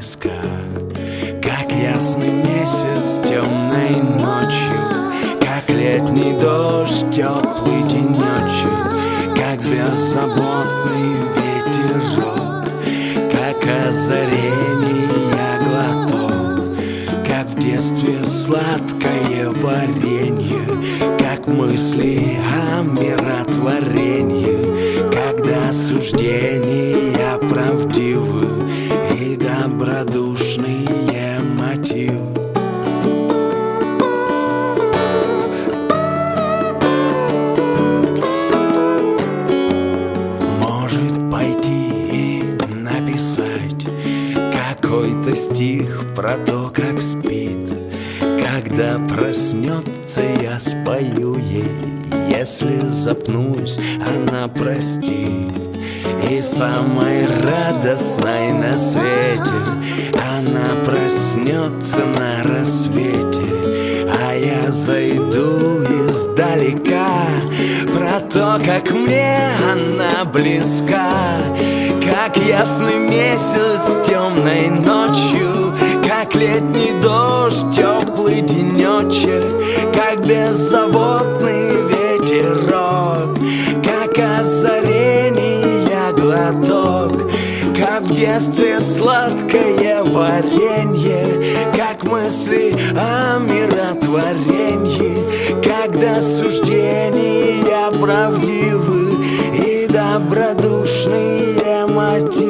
близко Как ясный месяц темной ночью Как летний дождь теплый денечек Как беззаботный ветерок Как озарение глоток Как в детстве сладкое варенье Как мысли о миротворении. Когда суждения правдивы И добродушные мотивы. Какой-то стих про то, как спит. Когда проснется, я спою ей Если запнусь, она простит. И самой радостной на свете Она проснется на рассвете. А я зайду издалека Про то, как мне она близка. Как ясный месяц темной ночью Как летний дождь, теплый денечек Как беззаботный детстве сладкое варенье Как мысли о миротворении Когда суждения правдивы И добродушные мотивы